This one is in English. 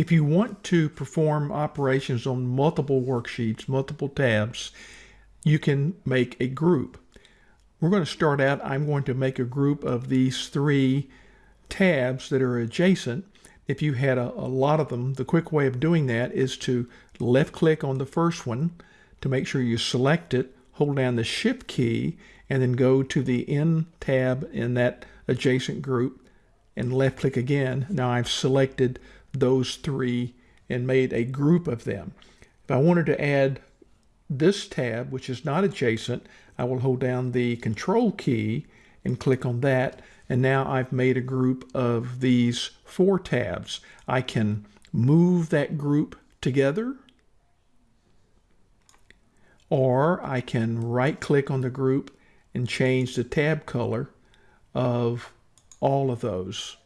If you want to perform operations on multiple worksheets, multiple tabs, you can make a group. We're going to start out, I'm going to make a group of these three tabs that are adjacent. If you had a, a lot of them, the quick way of doing that is to left click on the first one to make sure you select it, hold down the shift key, and then go to the N tab in that adjacent group and left click again. Now I've selected those three and made a group of them. If I wanted to add this tab, which is not adjacent, I will hold down the control key and click on that. And now I've made a group of these four tabs. I can move that group together or I can right click on the group and change the tab color of all of those.